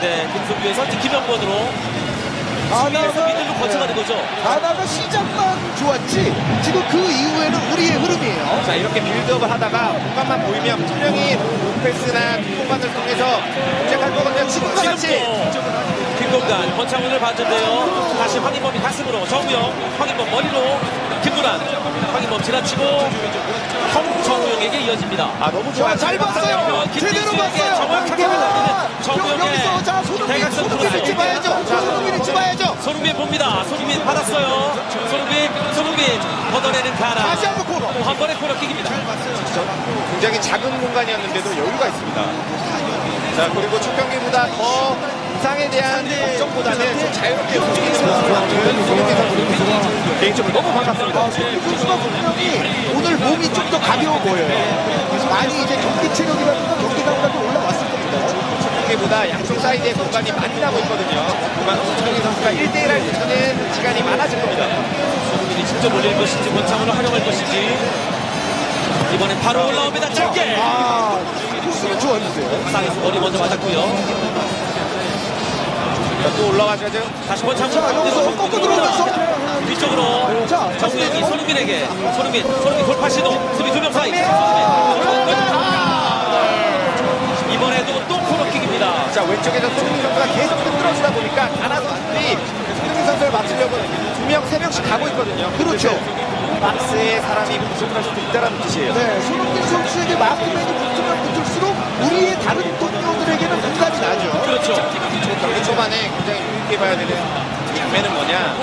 네, 김성규에서 이제 김영권으로 수비에서 미들로 거쳐가 된 거죠. 하나가 시작만 좋았지 지금 그 이후에는 우리의 흐름이에요. 자 이렇게 빌드업을 하다가 공간만 보이면 분명히 로페스나 뒷공간을 통해서 공략할 거거든요. 지금과 같이 김동관 권창훈을 봤는데요. 다시 황인범이 가슴으로 정우영, 황인범 머리로 김구란, 황인범 지나치고 정우영에게 이어집니다. 아 너무 좋아요. 잘 봤어요. 제대로 봤어요. 정확하게 여기서 자 손흥민 손흥민을 크로스. 집어야죠. 자 손흥민을 집어야죠. 손흥민 봅니다. 손흥민 받았어요. 손흥민, 손흥민 걷어내는 가라. 다시 한번 코너. 또한 번의 코너킥입니다. 굉장히 작은 공간이었는데도 여유가 있습니다. 자 그리고 첫 경기보다 더 부상에 대한 걱정보다는 좀 자유롭게 손흥민 선수 개인적으로 너무 반갑습니다. 아, 손흥민 선수가 분명히 오늘 몸이 좀 더 가벼워 보여요. 많이 이제 경기 체력이라든가 경기감까지 올라왔을 겁 니다. 경기보다 양쪽 사이드에 공간이 많이 남아 있거든요. 그만 손흥민 선수가 1대1 할 때는 시간이 많아질 겁니다. 손흥민이 직접 올릴 것인지 권창훈을 활용할 것인지 이번엔 바로 올라옵니다. 짧게. 아. 상에서 머리 먼저 맞았고요. 자, 또 올라가죠. 다시 권창훈. 자, 여기서 꺾고 들어오면서. 뒤쪽으로 자, 정우영이 손흥민에게 손흥민 손흥민 돌파 시도 수비 두명 사이 손흥민. 자 왼쪽에서 손흥민 선수가 계속 흔들어주다 보니까 가나 선수들이 손흥민 선수를 맞추려고 두 명, 세 명씩 가고 있거든요. 그렇죠. 박스에 사람이 부족할 수도 있다는 뜻이에요. 네, 손흥민 선수에게 마크맨이 붙으면 붙을수록 우리의 다른 동료들에게는 공간이 나죠. 그렇죠. 경기 초반에 굉장히 유의해 봐야 되는 장면은 뭐냐